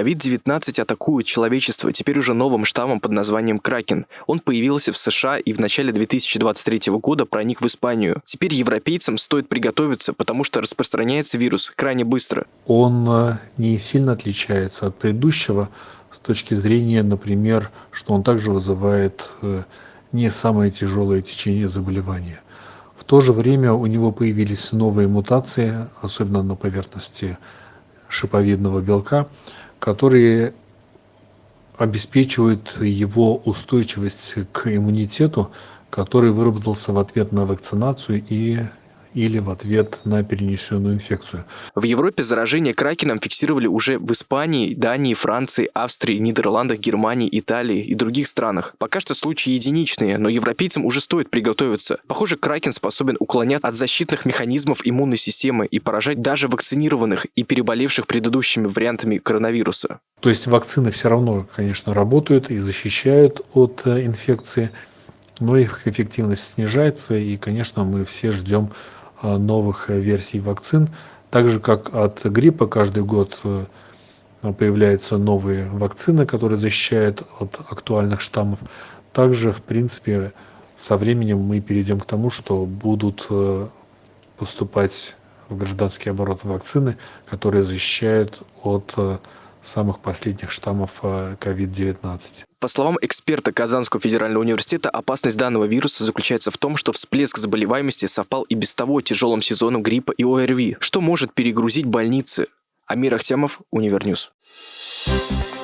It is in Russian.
COVID-19 атакует человечество теперь уже новым штаммом под названием Кракен. Он появился в США и в начале 2023 года проник в Испанию. Теперь европейцам стоит приготовиться, потому что распространяется вирус крайне быстро. Он э, не сильно отличается от предыдущего с точки зрения, например, что он также вызывает э, не самое тяжелое течение заболевания. В то же время у него появились новые мутации, особенно на поверхности шиповидного белка, которые обеспечивают его устойчивость к иммунитету, который выработался в ответ на вакцинацию и или в ответ на перенесенную инфекцию. В Европе заражение кракеном фиксировали уже в Испании, Дании, Франции, Австрии, Нидерландах, Германии, Италии и других странах. Пока что случаи единичные, но европейцам уже стоит приготовиться. Похоже, кракен способен уклонять от защитных механизмов иммунной системы и поражать даже вакцинированных и переболевших предыдущими вариантами коронавируса. То есть вакцины все равно, конечно, работают и защищают от э, инфекции, но их эффективность снижается, и, конечно, мы все ждем новых э, версий вакцин. Так же, как от гриппа каждый год э, появляются новые вакцины, которые защищают от актуальных штаммов. Также, в принципе, со временем мы перейдем к тому, что будут поступать в гражданский оборот вакцины, которые защищают от самых последних штаммов COVID-19. По словам эксперта Казанского федерального университета, опасность данного вируса заключается в том, что всплеск заболеваемости совпал и без того тяжелым сезоном гриппа и ОРВИ, что может перегрузить больницы. Амир Ахтямов, Универ News. Thank you